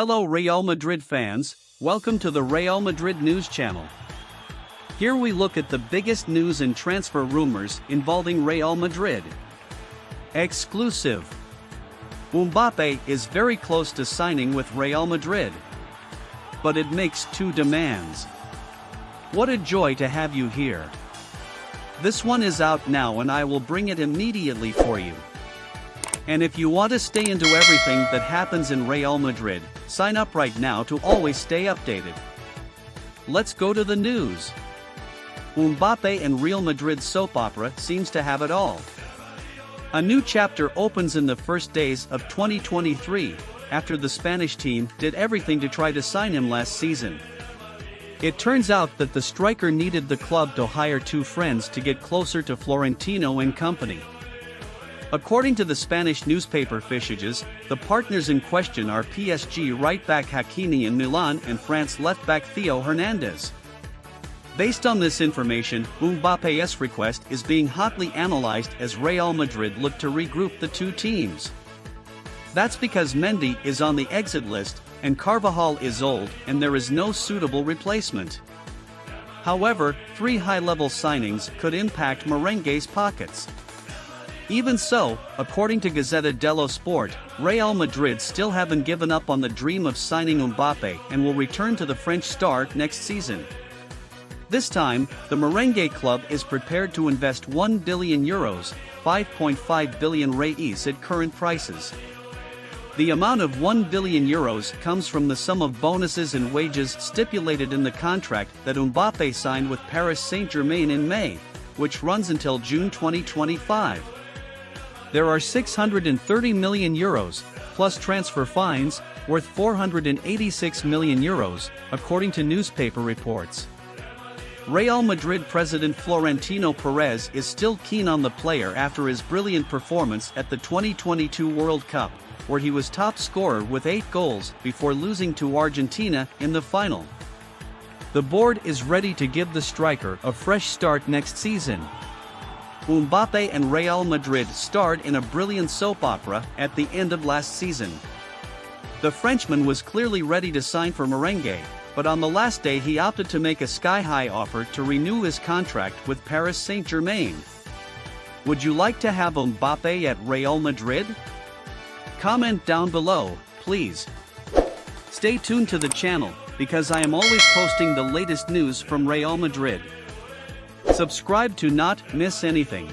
Hello Real Madrid fans, welcome to the Real Madrid News Channel. Here we look at the biggest news and transfer rumors involving Real Madrid. Exclusive. Mbappe is very close to signing with Real Madrid. But it makes two demands. What a joy to have you here. This one is out now and I will bring it immediately for you. And if you want to stay into everything that happens in Real Madrid, sign up right now to always stay updated. Let's go to the news. Mbappe and Real Madrid soap opera seems to have it all. A new chapter opens in the first days of 2023, after the Spanish team did everything to try to sign him last season. It turns out that the striker needed the club to hire two friends to get closer to Florentino and company. According to the Spanish newspaper Fichajes, the partners in question are PSG right-back Hakimi in Milan and France left-back Theo Hernandez. Based on this information, Mbappe's request is being hotly analyzed as Real Madrid look to regroup the two teams. That's because Mendy is on the exit list and Carvajal is old and there is no suitable replacement. However, three high-level signings could impact Merengue's pockets. Even so, according to Gazzetta dello Sport, Real Madrid still haven't given up on the dream of signing Mbappe and will return to the French star next season. This time, the Merengue club is prepared to invest 1 billion euros, 5.5 billion reis at current prices. The amount of 1 billion euros comes from the sum of bonuses and wages stipulated in the contract that Mbappe signed with Paris Saint-Germain in May, which runs until June 2025 there are 630 million euros, plus transfer fines, worth 486 million euros, according to newspaper reports. Real Madrid president Florentino Perez is still keen on the player after his brilliant performance at the 2022 World Cup, where he was top scorer with 8 goals before losing to Argentina in the final. The board is ready to give the striker a fresh start next season. Mbappe and Real Madrid starred in a brilliant soap opera at the end of last season. The Frenchman was clearly ready to sign for Merengue, but on the last day he opted to make a sky-high offer to renew his contract with Paris Saint-Germain. Would you like to have Mbappe at Real Madrid? Comment down below, please. Stay tuned to the channel, because I am always posting the latest news from Real Madrid. Subscribe to not miss anything.